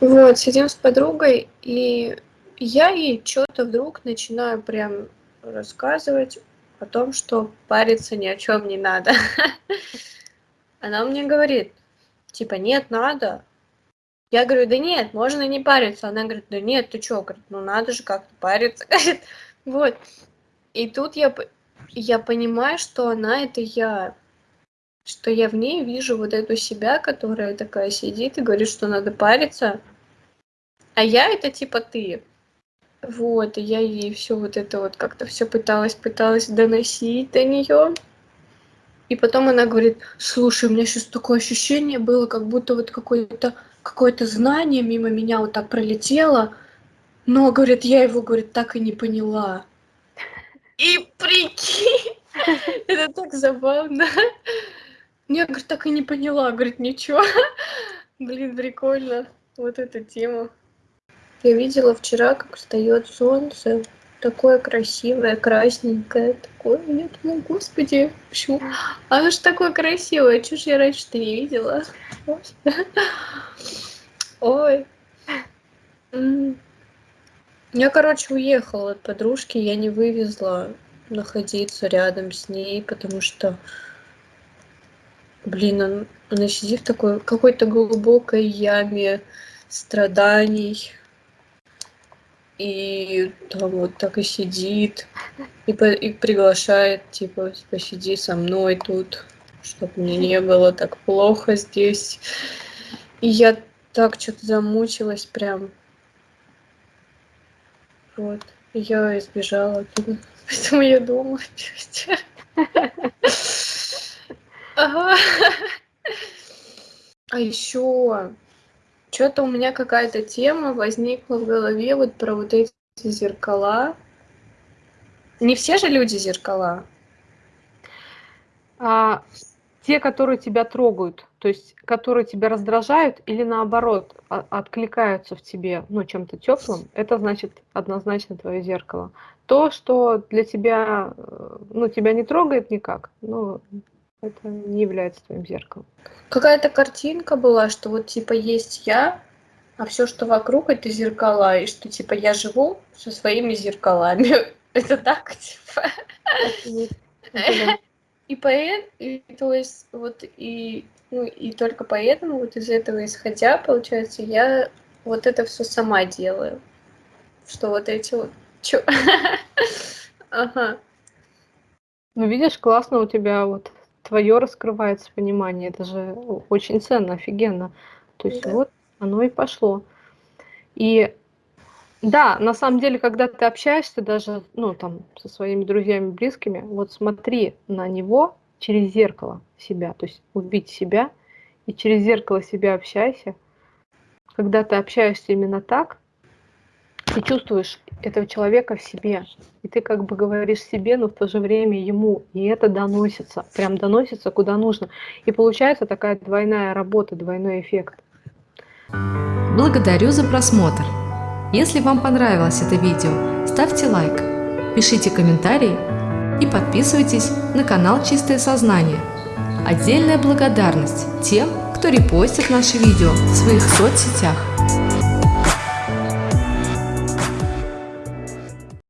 Вот, сидим с подругой, и я ей что-то вдруг начинаю прям рассказывать о том, что париться ни о чем не надо. Она мне говорит, типа, нет, надо. Я говорю, да нет, можно не париться. Она говорит, да нет, ты чё? Говорит, ну надо же как-то париться. Вот. И тут я, я понимаю, что она это я. Что я в ней вижу вот эту себя, которая такая сидит и говорит, что надо париться. А я это типа ты. Вот, и я ей все вот это вот как-то все пыталась, пыталась доносить до нее. И потом она говорит, слушай, у меня сейчас такое ощущение было, как будто вот какое-то какое-то знание мимо меня вот так пролетело, но, говорит, я его, говорит, так и не поняла. И прикинь, это так забавно. Я, говорит, так и не поняла, говорит, ничего. Блин, прикольно, вот эта тема. Я видела вчера, как встает солнце, такое красивое, красненькое, такое. Я думаю, господи, почему? Оно же такое красивое, чего ж я раньше-то не видела? Ой. Я, короче, уехала от подружки, я не вывезла находиться рядом с ней, потому что, блин, он, она сидит в такой какой-то глубокой яме страданий, и там вот так и сидит, и, по, и приглашает, типа, посиди со мной тут, чтобы мне не было так плохо здесь. И я так что-то замучилась прям. Вот. И я избежала оттуда. Поэтому я дома. Ага. А еще что-то у меня какая-то тема возникла в голове вот про вот эти зеркала. Не все же люди зеркала. А, те, которые тебя трогают, то есть которые тебя раздражают или наоборот а, откликаются в тебе, ну, чем-то теплым, это значит однозначно твое зеркало. То, что для тебя, э, ну, тебя не трогает никак, ну, это не является твоим зеркалом. Какая-то картинка была, что вот типа есть я, а все, что вокруг, это зеркала, и что типа я живу со своими зеркалами. Это так, типа. И поэтому, то есть, вот и, ну, и только поэтому, вот из этого исходя, получается, я вот это все сама делаю. Что вот эти вот... Чё? Ага. Ну, видишь, классно у тебя вот твое раскрывается понимание, это же очень ценно, офигенно. То есть да. вот оно и пошло. И да, на самом деле, когда ты общаешься даже, ну, там, со своими друзьями, близкими, вот смотри на него через зеркало себя, то есть убить себя, и через зеркало себя общайся. Когда ты общаешься именно так, ты чувствуешь этого человека в себе. И ты как бы говоришь себе, но в то же время ему. И это доносится, прям доносится куда нужно. И получается такая двойная работа, двойной эффект. Благодарю за просмотр. Если вам понравилось это видео, ставьте лайк, пишите комментарии и подписывайтесь на канал Чистое Сознание. Отдельная благодарность тем, кто репостит наши видео в своих соцсетях.